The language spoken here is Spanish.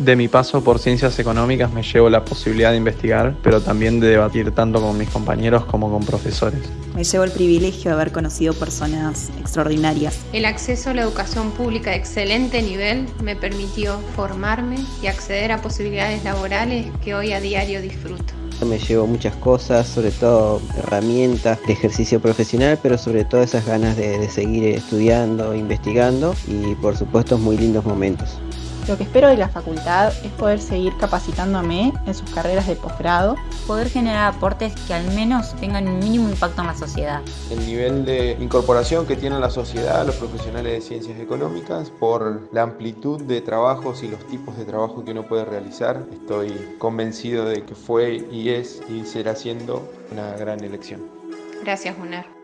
De mi paso por ciencias económicas me llevo la posibilidad de investigar, pero también de debatir tanto con mis compañeros como con profesores. Me llevo el privilegio de haber conocido personas extraordinarias. El acceso a la educación pública de excelente nivel me permitió formarme y acceder a posibilidades laborales que hoy a diario disfruto. Me llevo muchas cosas, sobre todo herramientas de ejercicio profesional, pero sobre todo esas ganas de, de seguir estudiando, investigando y por supuesto muy lindos momentos. Lo que espero de la facultad es poder seguir capacitándome en sus carreras de posgrado. Poder generar aportes que al menos tengan un mínimo impacto en la sociedad. El nivel de incorporación que tiene la sociedad, los profesionales de ciencias económicas, por la amplitud de trabajos y los tipos de trabajo que uno puede realizar, estoy convencido de que fue y es y será siendo una gran elección. Gracias, UNER.